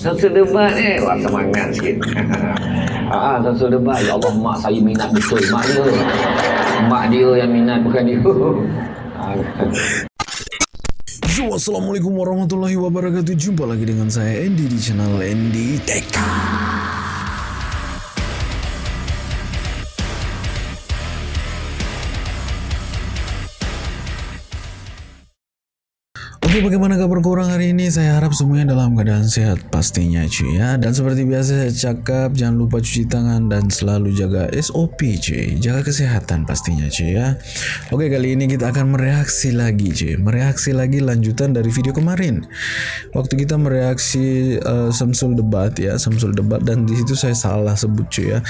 Samsul debat eh. Wah semangat sikit. ah, samsul debat. Ya Allah, mak saya minat betul. Mak dia. Mak dia yang minat bukan dia. Yo, Assalamualaikum warahmatullahi wabarakatuh Jumpa lagi dengan saya Andy di channel Andy Tech Oke bagaimana kabar korang hari ini? Saya harap semuanya dalam keadaan sehat pastinya cuy ya. Dan seperti biasa saya cakap jangan lupa cuci tangan dan selalu jaga SOP cuy. Jaga kesehatan pastinya cuy ya. Oke kali ini kita akan mereaksi lagi cuy. Mereaksi lagi lanjutan dari video kemarin. Waktu kita mereaksi uh, Samsul debat ya Samsul debat. Dan di situ saya salah sebut cuy ya.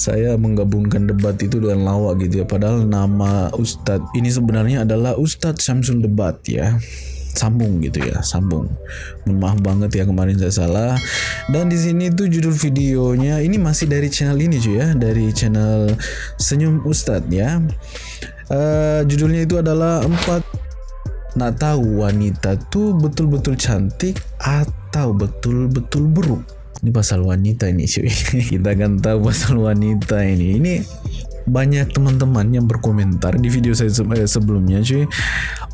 Saya menggabungkan debat itu dengan lawak gitu ya. Padahal nama Ustadz ini sebenarnya adalah Ustadz Samsul debat ya sambung gitu ya sambung. Mohon maaf banget ya kemarin saya salah. Dan di sini tuh judul videonya ini masih dari channel ini cuy ya dari channel senyum ustadz ya. Uh, judulnya itu adalah empat nak tahu wanita tuh betul-betul cantik atau betul-betul buruk. Ini pasal wanita ini cuy. Kita akan tahu pasal wanita ini. Ini banyak teman-teman yang berkomentar di video saya eh, sebelumnya cuy.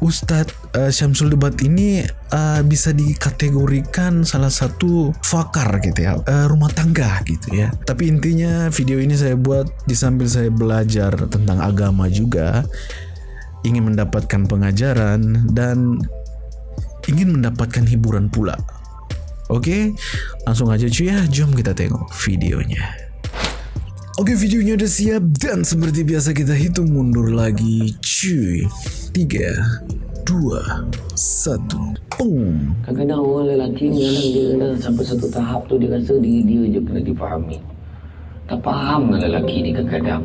Ustadz uh, Syamsul Debat ini uh, bisa dikategorikan salah satu fakar gitu ya uh, rumah tangga gitu ya. Tapi intinya video ini saya buat di sambil saya belajar tentang agama juga ingin mendapatkan pengajaran dan ingin mendapatkan hiburan pula. Oke, langsung aja cuy ya, jom kita tengok videonya. Oke videonya udah siap dan seperti biasa kita hitung mundur lagi cuy 3 2 1 Pung Kadang-kadang orang lelaki kadang dia kadang sampai satu tahap tu dia rasa diri dia je kena difahami. Tak faham lah lelaki ni kadang-kadang.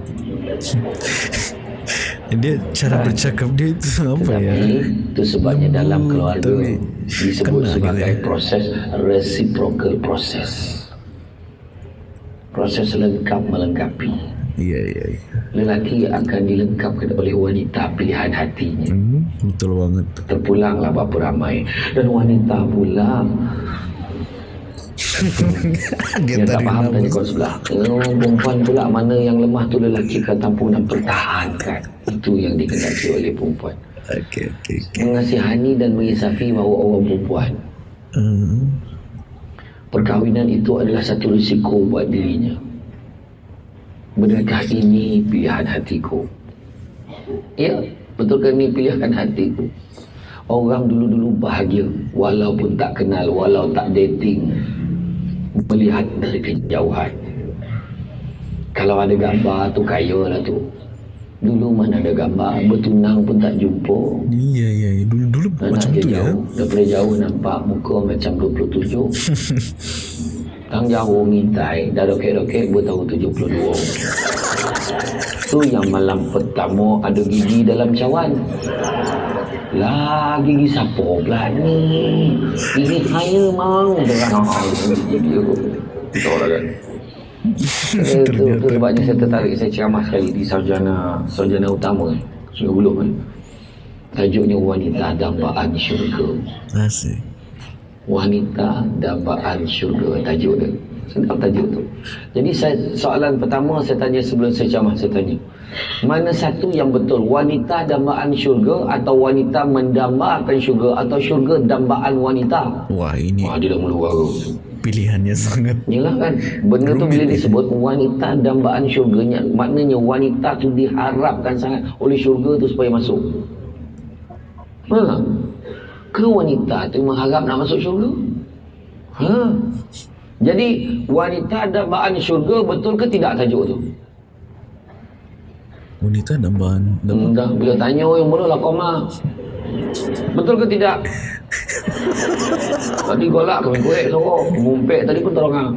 Dia cara bercakap dia itu apa ya itu sebabnya dalam keluarga tapi disebut sebagai proses reciprocal process. Proses lengkap melengkapi. Iya iya iya Lelaki akan dilengkapkan oleh wanita pilihan hatinya. hmm, Betul banget Terpulanglah berapa ramai. Dan wanita pula Dia yang tak faham tadi kau sebelah. Oh, perempuan pula mana yang lemah tu lelaki akan tampung dan pertahankan. Itu yang dikendaki oleh perempuan. Oke oke oke Mengasihani dan mengisafi bahawa orang perempuan. hmm. Perkahwinan itu adalah satu risiko buat dirinya. Benarkah ini pilihan hatiku? Ya, betulkah ini pilihan hatiku? Orang dulu-dulu bahagia walaupun tak kenal, walau tak dating. Melihat dari kejauhan. Kalau ada gambar tu kaya lah tu. Dulu mana ada gambar, bertunang pun tak jumpa. Iya iya. Dulu dulu macam dia tu ya jauh. Daripada jauh nampak muka macam 27. Tang jauh ngintai, dah dokek-dokek bertahu 72. Tu yang malam pertama ada gigi dalam cawan. Lah gigi siapa pula ni? Gigi saya mau. Terang gigi dia. Tahu lah kan? Eh, tu, tu sebabnya saya tertarik saya ceramah sekali di sarjana sarjana utama Sungai Buloh kan. Tajuknya wanita dambaan syurga. Asik Wanita dambaan syurga tajuk dia. Sedap tajuk tu. Jadi saya, soalan pertama saya tanya sebelum saya ceramah saya tanya. Mana satu yang betul? Wanita dambaan syurga atau wanita mendambakan syurga atau syurga dambaan wanita? Wah ini Wah dia dah mula baru. Pilihannya sangat. Yalah kan Benda tu bila disebut Wanita dambaan syurganya Maknanya wanita tu diharapkan sangat Oleh syurga tu supaya masuk. Ha. Ke wanita tu mengharap nak masuk syurga? Ha. Jadi Wanita dambaan syurga Betul ke tidak tajuk tu? Wanita dan bahan dan hmm, Dah bila tanya Yang mula lah koma Betul ke tidak? Tadi golak kami kuek sorok Mumpek tadi pun tolong ah.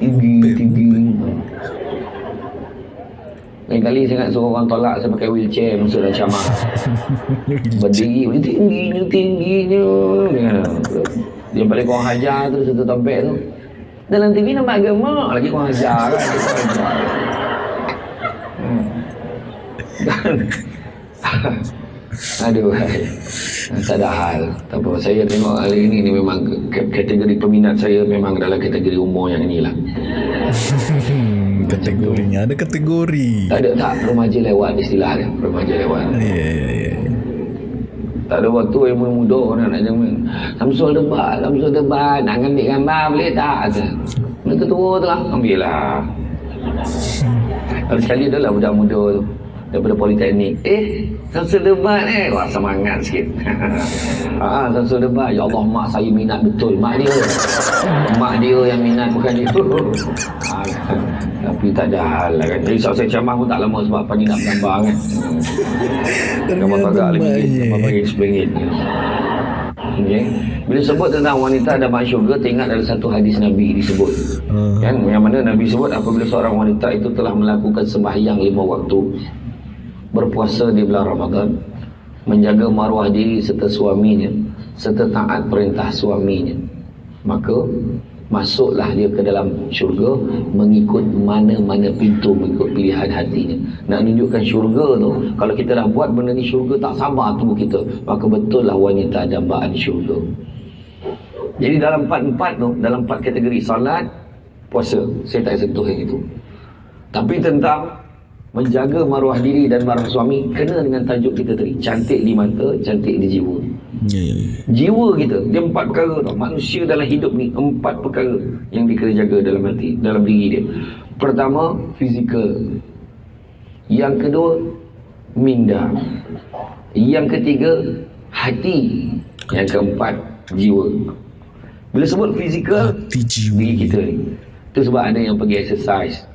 Tinggi tinggi. Lain kali saya nak suruh orang tolak Saya pakai wheelchair Masuk dalam ceramah Berdiri Dia tingginya Tingginya. Dia, dia balik korang hajar tu Satu tompek tu. Dalam TV nampak gemuk Lagi korang hajar kan Korang hajar. Hmm. Dan Aduh, tak ada hal. Tak apa. Saya tengok hari ini ni memang kategori peminat saya memang dalam kategori umur yang inilah. Hmm, kategorinya ada kategori. Tak ada tak remaja lewat istilah dia. Remaja lewat. Ya, ya, ya. Tak ada waktu yang muda orang nak jangan. Samsul debat, Samsul debat. Nak ambil gambar boleh tak? Mereka tua tu lah. Ambil lah. Lalu sekali dah lah budak muda tu. Daripada politeknik. Eh, Samsul debat eh. Wah, semangat sikit. ah, Samsul debat. Ya Allah, mak saya minat betul. Mak dia. mak dia yang minat bukan dia. ah, tapi tak ada hal lah kan. Jadi saya ceramah pun tak lama sebab pagi nak gambar kan. Gambar kagak lagi. Gambar bagi RM10. Okay. Bila sebut tentang wanita dan masuk syurga, teringat ada satu hadis Nabi disebut. Ah. Kan? Yang mana Nabi sebut apabila seorang wanita itu telah melakukan sembahyang lima waktu, berpuasa di bulan Ramadan, menjaga maruah diri serta suaminya, serta taat perintah suaminya, maka masuklah dia ke dalam syurga mengikut mana-mana pintu mengikut pilihan hatinya. Nak tunjukkan syurga tu kalau kita dah buat benda ni syurga tak sabar tunggu kita maka betul lah wanita dambaan syurga. Jadi dalam empat-empat tu dalam empat kategori solat puasa. Saya tak sentuh yang itu. Tapi tentang menjaga maruah diri dan maruah suami kena dengan tajuk kita tadi cantik di mata cantik di jiwa. Ya, ya, ya. jiwa kita dia empat perkara tau. Manusia dalam hidup ni empat perkara yang dia kena jaga dalam hati dalam diri dia. Pertama fizikal. Yang kedua minda. Yang ketiga hati. Yang keempat jiwa. Bila sebut fizikal Hati jiwa. diri kita ni. Tu sebab ada yang pergi exercise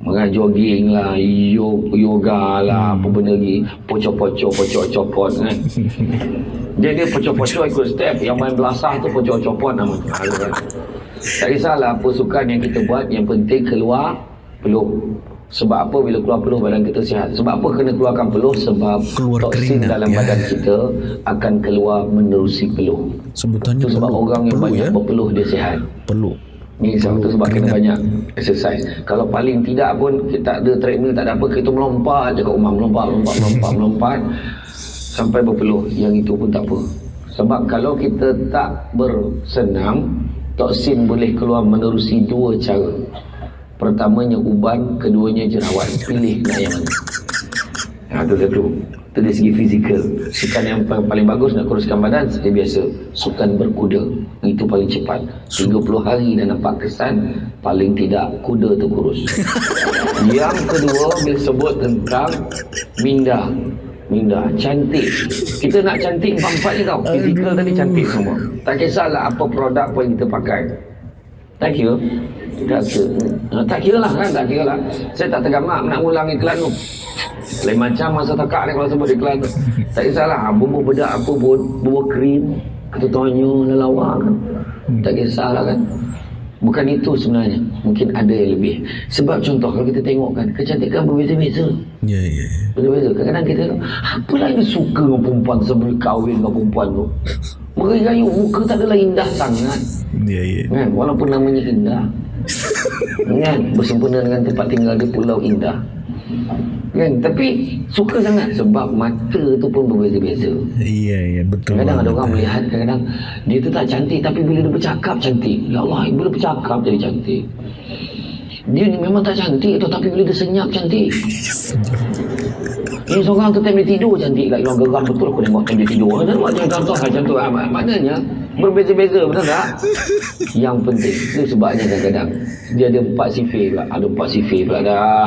Mengat jogging lah, yo- yoga lah, apa benda lagi, pocok-pocok, pocok-copot kan. Dia dia pocok-pocok ikut step, yang main belasah tu pocok-copot nama tu. Kan. Tak kisahlah apa sukan yang kita buat, yang penting keluar peluh. Sebab apa bila keluar peluh badan kita sihat? Sebab apa kena keluarkan peluh? Sebab Keluar toksin keringat, dalam ya. badan kita akan keluar menerusi peluh. Sebutannya Itu sebab peluk. orang yang Peluk, banyak ya? berpeluh dia sihat. Peluk. Ni sebab tu sebab kena banyak exercise. Kalau paling tidak pun kita tak ada treadmill tak ada apa kita melompat je kat rumah melompat melompat melompat melompat sampai berpeluh. Yang itu pun tak apa. Sebab kalau kita tak bersenam toksin boleh keluar menerusi dua cara. Pertamanya uban, keduanya jerawat. Pilih nak yang mana. Ha, tu satu. Itu dari segi fizikal. Sukan yang paling, paling bagus nak kuruskan badan seperti biasa. Sukan berkuda. Itu paling cepat. 30 hari dah nampak kesan. Paling tidak kuda tu kurus. yang kedua bila sebut tentang minda. Minda. Cantik. Kita nak cantik empat-empat ni tau. Fizikal tadi cantik semua. Tak kisahlah apa produk pun kita pakai. Tak kira. Tak kira. Ha, tak kira lah kan. Tak kira lah. Saya tak tergamak nak ulang iklan tu. Lain macam masa takak ni kalau sebut iklan tu. Tak kisahlah. Bumbu bedak apa pun. Bumbu krim. Ketutuannya lelawa kan. Tak kisahlah kan. Bukan itu sebenarnya. Mungkin ada yang lebih. Sebab contoh kalau kita tengok kan. Kecantikan berbeza-beza. Ya, ya, ya. Betul-betul. Kadang-kadang kita apalah yang suka dengan perempuan sebelum kahwin dengan perempuan tu. Merayu muka tak adalah indah sangat. Ya, ya. Kan? Walaupun namanya indah. kan? Bersempena dengan tempat tinggal di Pulau Indah. Kan? Tapi suka sangat sebab mata tu pun berbeza-beza. Iya, iya, betul. Kadang-kadang ada orang melihat kadang-kadang dia tu tak cantik tapi bila dia bercakap cantik. Ya Allah, bila bercakap jadi cantik. Dia ni memang tak cantik tu tapi bila dia senyap cantik. Ini seorang tu time dia tidur cantik kat orang geram betul aku tengok time dia tidur. Ada buat macam contoh macam tu. Ah, mak- maknanya berbeza-beza betul tak? Yang penting itu sebabnya kadang-kadang dia ada empat sifir pula. Ada empat sifir pula dah.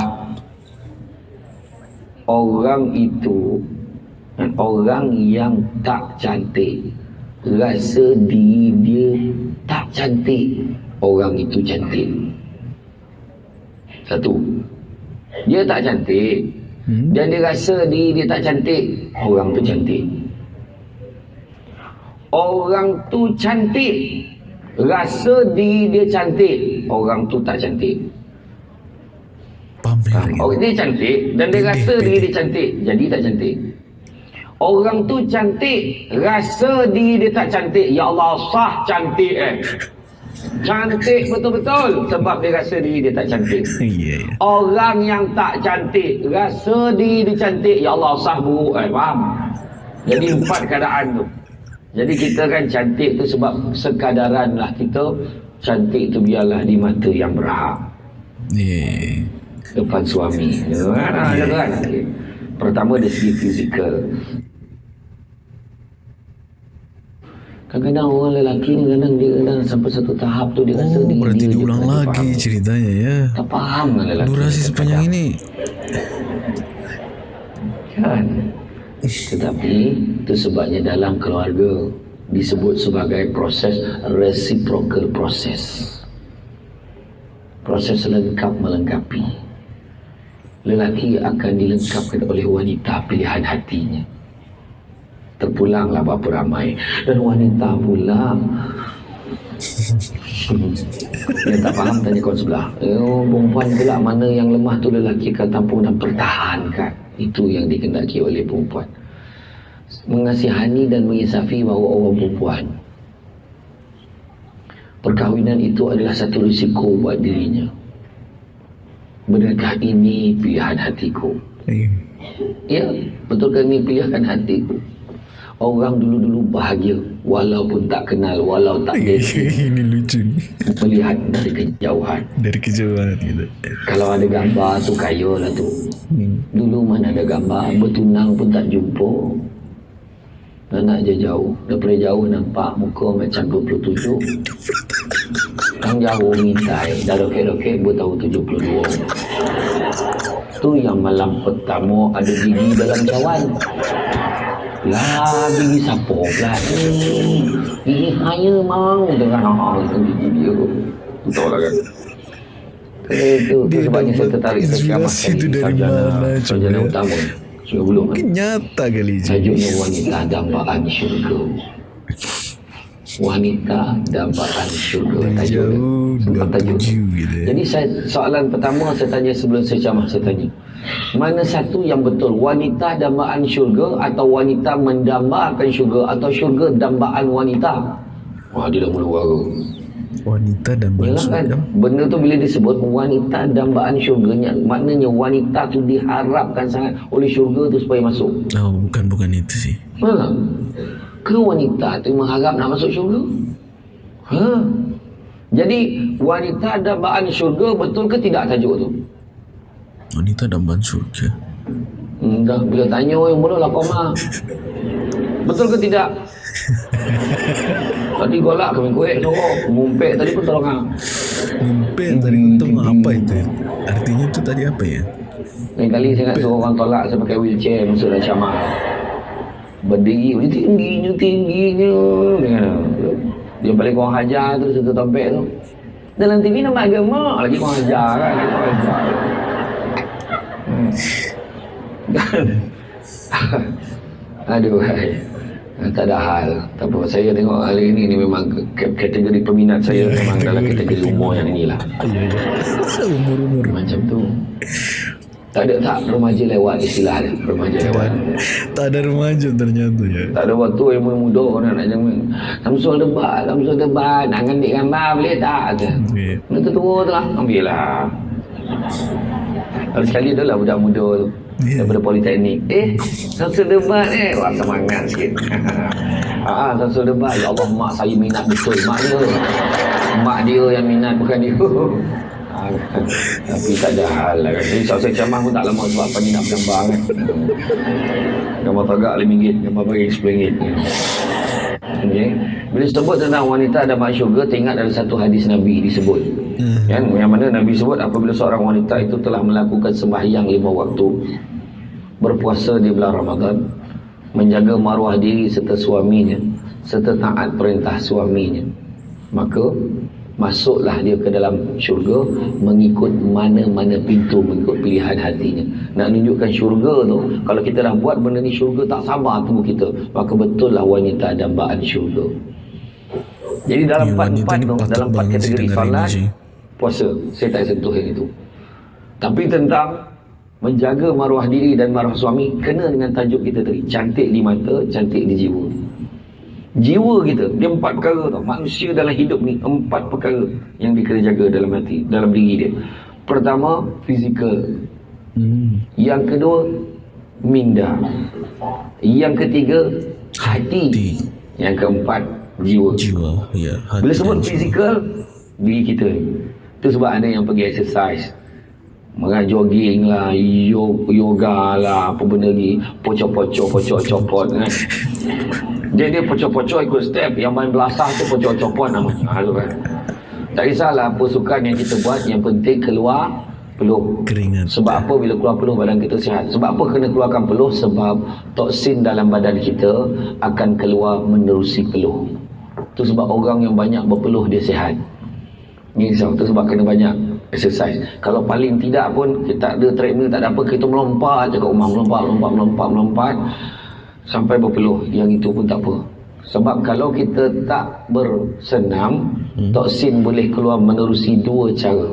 Orang itu orang yang tak cantik. Rasa diri dia tak cantik. Orang itu cantik. Satu. Dia tak cantik. Hmm? dan dia rasa diri dia tak cantik orang tu cantik. Orang tu cantik. Rasa diri dia cantik orang tu tak cantik Pamer. Ha, Orang dia cantik dan dia rasa diri dia cantik. Jadi tak cantik. Orang tu cantik, rasa diri dia tak cantik. Ya Allah, sah cantik eh. Cantik betul-betul sebab dia rasa diri dia tak cantik. Iya, iya. Orang yang tak cantik, rasa diri dia cantik. Ya Allah, sah buruk eh. Faham? Jadi empat keadaan tu. Jadi kita kan cantik tu sebab sekadaran lah kita cantik tu biarlah di mata yang berhak Yeah. Depan suami. Ya kan? Pertama dari segi fizikal. Kadang-kadang orang lelaki ni kadang dia kadang sampai satu tahap tu dia rasa Oh, dia, berarti dia diulang lagi faham. ceritanya ya. Tak faham kan lelaki. Durasi sepanjang ini. Kan? Tetapi itu sebabnya dalam keluarga disebut sebagai proses reciprocal process. Proses lengkap melengkapi. Lelaki akan dilengkapkan oleh wanita pilihan hatinya. Terpulanglah berapa ramai. Dan wanita pula yang tak faham tanya kawan sebelah. Oh, perempuan pula mana yang lemah tu lelaki akan tampung dan pertahankan. Itu yang dikendaki oleh perempuan. Mengasihani dan mengisafi bahawa orang perempuan. Perkahwinan itu adalah satu risiko buat dirinya. Benarkah ini pilihan hatiku? Eh, Ya, betulkah ini pilihan hatiku? Orang dulu-dulu bahagia walaupun tak kenal, walau tak gengsi ini lucu melihat dari kejauhan. Dari kejauhan gitu. Kalau ada gambar tu kaya lah tu. Hmm. Dulu mana ada gambar, bertunang pun tak jumpa. Nak je jauh. Daripada jauh nampak muka macam 27. Yang jauh mintai. Dah lokek-lokek tahu 72. Tu yang malam pertama ada gigi dalam cawan. Lah gigi siapa pula ni? Gigi saya mang dengan ah itu gigi dia. Tu tahu lah kan. Itu, itu Dia sebabnya saya tertarik inspirasi sekali tu dari mana, sarjana utama. Sudah belum kan? Nyata kali je. Tajuknya wanita dambaan syurga. Wanita dambaan syurga tajuk dia. jauh Tentang tajuk dia. 27 gitu. Jadi saya soalan pertama saya tanya sebelum saya ceramah saya tanya. Mana satu yang betul? Wanita dambaan syurga atau wanita mendambakan syurga atau syurga dambaan wanita? Wah dia dah mula wara. Wanita dan Yalah kan kan? Benda tu bila disebut wanita dambaan syurganya Maknanya wanita tu diharapkan sangat oleh syurga tu supaya masuk Oh, bukan bukan itu sih. Ha? Ke wanita tu mengharap nak masuk syurga? Ha? Jadi wanita dambaan syurga betul ke tidak tajuk tu? Wanita dan bangsa surga. Hmm, dah bila tanya yang mula lah koma. Betul ke tidak? tadi golak kami kuih sorok. Ngumpet tadi pun tolong ah. Ngumpet tadi untung apa itu? Artinya itu tadi apa ya? Lain kali saya nak suruh orang tolak saya pakai wheelchair masuk dalam camar. Berdiri, berdiri tingginya, tingginya. Dia balik kurang hajar tu, satu tompek tu. Dalam TV nampak agama, lagi kurang hajar kan. Lagi kurang hajar. Hmm. Dan, aduh, hai. tak ada hal. Tak apa, saya tengok hari ini ni memang kategori peminat saya memang dalam kategori umur yang inilah. Umur-umur. Macam tu. Tak ada tak remaja lewat istilah dia. Remaja lewat. Tak ada remaja ternyata ya. Tak ada waktu yang muda orang nak jangan. Samsul debat, Samsul debat. Nak ambil gambar boleh tak? Iya. Nanti tua tu lah. Ambil lah. Lalu sekali adalah budak muda tu. Ya. Daripada politeknik. Eh, Samsul debat eh. Wah, semangat sikit. Ah, Samsul debat. Ya Allah, mak saya minat betul. Mak dia. Mak dia yang minat, bukan dia. Ah, Tapi tak ada hal lah kan. Jadi saya ceramah pun tak lama sebab pagi nak bergambar kan. Gambar pagak RM5, gambar pagi RM10. Okay. Bila sebut tentang wanita ada mak syurga, teringat ada satu hadis Nabi disebut. Hmm. Kan? Yang mana Nabi sebut apabila seorang wanita itu telah melakukan sembahyang lima waktu, berpuasa di bulan Ramadan, menjaga maruah diri serta suaminya, serta taat perintah suaminya, maka masuklah dia ke dalam syurga mengikut mana-mana pintu mengikut pilihan hatinya. Nak tunjukkan syurga tu kalau kita dah buat benda ni syurga tak sabar tubuh kita. Maka betul lah wanita dambaan syurga. Jadi dalam Ya, empat wanita empat ni tu dalam empat kategori Ji. puasa. Saya tak sentuh yang itu. Tapi tentang menjaga maruah diri dan maruah suami kena dengan tajuk kita tadi. Cantik di mata cantik di jiwa jiwa kita dia empat perkara tau manusia dalam hidup ni empat perkara yang dia kena jaga dalam hati dalam diri dia pertama fizikal Hmm. yang kedua minda. Yang ketiga, hati. Yang keempat, jiwa. jiwa ya hati Bila sebut fizikal, diri kita ni. Itu sebab ada yang pergi exercise. Mereka jogging lah, yo- yoga lah, apa benda ni. Pocok-pocok, pocok-copot kan. Dia dia pocok-pocok ikut step. Yang main belasah tu pocok-copot namanya. Ha, tu kan. Tak kisahlah apa sukan yang kita buat. Yang penting keluar peluh. keringat Sebab apa bila keluar peluh badan kita sihat? Sebab apa kena keluarkan peluh? Sebab toksin dalam badan kita akan keluar menerusi peluh. Itu sebab orang yang banyak berpeluh dia sihat. Ni sebab itu sebab kena banyak exercise. Kalau paling tidak pun kita tak ada treadmill tak ada apa kita melompat je kat rumah melompat melompat melompat melompat sampai berpeluh. Yang itu pun tak apa. Sebab kalau kita tak bersenam, toksin boleh keluar menerusi dua cara.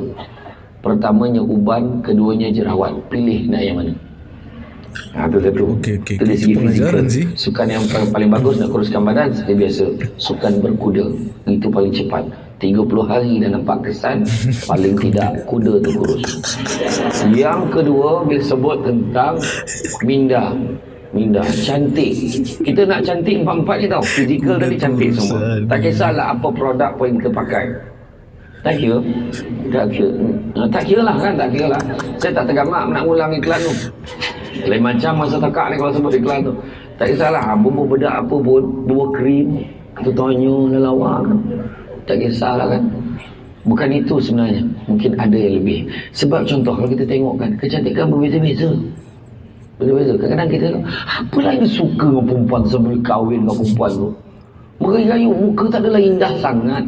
Pertamanya uban, keduanya jerawat. Pilih nak yang mana? Ha, tu satu. Okey, okey. Itu dari Itu segi pelajaran fizikal. sih. Sukan yang paling, paling bagus nak kuruskan badan seperti biasa. Sukan berkuda. Itu paling cepat. 30 hari dah nampak kesan. Paling tidak kuda tu kurus. Yang kedua bila sebut tentang minda. Minda. Cantik. Kita nak cantik empat-empat ni tau. Fizikal tadi cantik semua. Tak kisahlah apa produk pun yang kita pakai. Tak kira. Tak kira. Ah, Tak kira lah kan. Tak kira lah. Saya tak tergamak nak ulang iklan tu. Lain macam masa takak ni kalau sebut iklan tu. Tak kisahlah. ha, Bumbu bedak apa pun. Dua krim. Kita tonyo lelawak kan. Tak kisahlah kan. Bukan itu sebenarnya. Mungkin ada yang lebih. Sebab contoh kalau kita tengok kan. Kecantikan berbeza-beza. Berbeza-beza. Kadang-kadang kita apa yang suka dengan perempuan sebelum kahwin dengan perempuan tu. Merayu muka tak adalah indah sangat.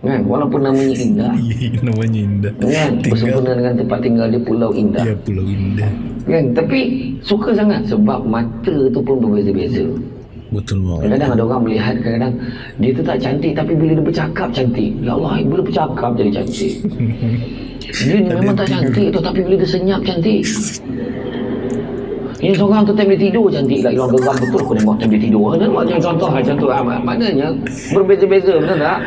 Kan? Walaupun namanya indah. namanya indah Kan? tinggal Bersempena dengan tempat tinggal dia pulau indah. ya pulau indah Kan? Tapi suka sangat sebab mata tu pun berbeza-beza. betul banget Kadang-kadang ada orang melihat kadang-kadang dia tu tak cantik tapi bila dia bercakap cantik. Ya Allah, bila bercakap jadi cantik. Dia memang tak cantik tu tapi bila dia senyap cantik. Ini seorang tu time dia tidur cantik lah. Hilang geram betul aku tengok time dia tidur. Buat macam contoh macam tu. Ah, mak- Maknanya berbeza-beza betul tak?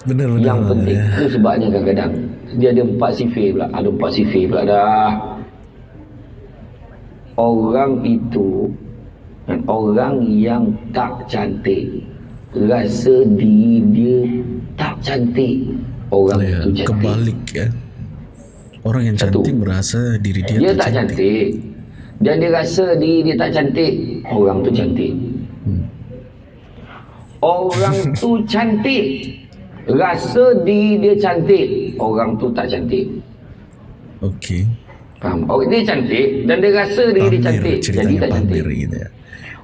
benar benar Yang benar, penting ya. itu sebabnya kadang-kadang dia ada empat sifir pula. Ada empat sifir pula dah. Orang itu dan orang yang tak cantik rasa diri dia tak cantik. Orang ya, itu cantik. kebalik ya orang yang Satu. cantik merasa diri dia, Dia tak tak cantik. Dan dia rasa diri dia tak cantik. Orang tu cantik. Orang tu cantik. Rasa diri dia cantik. Orang tu tak cantik. okey Faham? Orang dia cantik dan dia rasa diri dia cantik. Jadi ceritanya tak cantik. gitu ya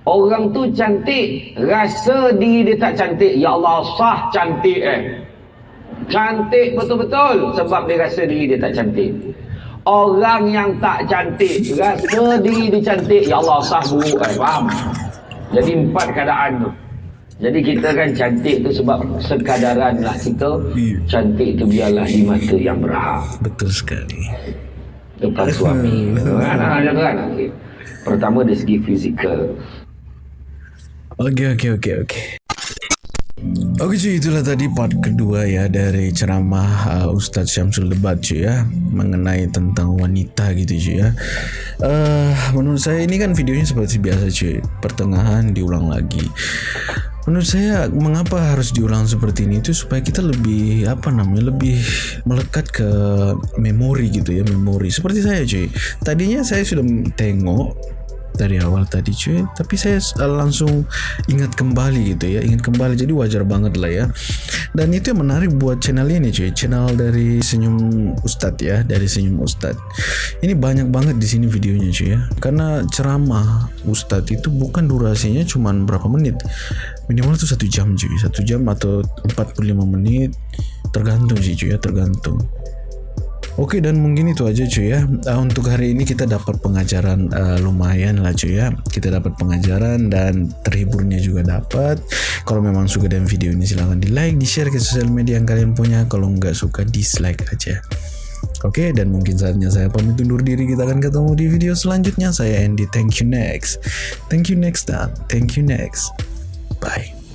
Orang tu cantik. Rasa diri dia tak cantik. Ya Allah sah cantik eh. Cantik betul-betul. Sebab dia rasa diri dia tak cantik. Orang yang tak cantik. Rasa diri dia cantik. Ya Allah sah buruk eh. Faham? Jadi empat keadaan tu. Jadi kita kan cantik tu sebab sekadaran lah kita. Cantik tu biarlah di mata yang berhak. betul sekali depan suami. Kan tu kan. Okey. Pertama dari segi fizikal. Oke oke oke oke. Oke cuy itulah tadi part kedua ya dari ceramah uh, Ustadz Syamsul Debat cuy ya mengenai tentang wanita gitu cuy ya. Uh, menurut saya ini kan videonya seperti biasa cuy pertengahan diulang lagi. Menurut saya mengapa harus diulang seperti ini itu supaya kita lebih apa namanya lebih melekat ke memori gitu ya memori seperti saya cuy. Tadinya saya sudah tengok dari awal tadi cuy. Tapi saya uh, langsung ingat kembali gitu ya. Ingat kembali jadi wajar banget lah ya. Dan itu yang menarik buat channel ini cuy. Channel dari senyum ustadz ya dari senyum ustadz. Ini banyak banget di sini videonya cuy ya. Karena ceramah ustadz itu bukan durasinya cuman berapa menit. Minimal itu satu jam cuy. Satu jam atau 45 menit. Tergantung sih cuy ya tergantung Oke dan mungkin itu aja cuy ya. Uh, Untuk hari ini kita dapat pengajaran uh, lumayan lah cuy ya. Kita dapat pengajaran dan terhiburnya juga dapat. Kalau memang suka dengan video ini silahkan di like, di share ke sosial media yang kalian punya. Kalau nggak suka dislike aja. Oke dan mungkin saatnya saya pamit undur diri. Kita akan ketemu di video selanjutnya. Saya Andy, thank you next. Thank you next. Dan thank you next. Bye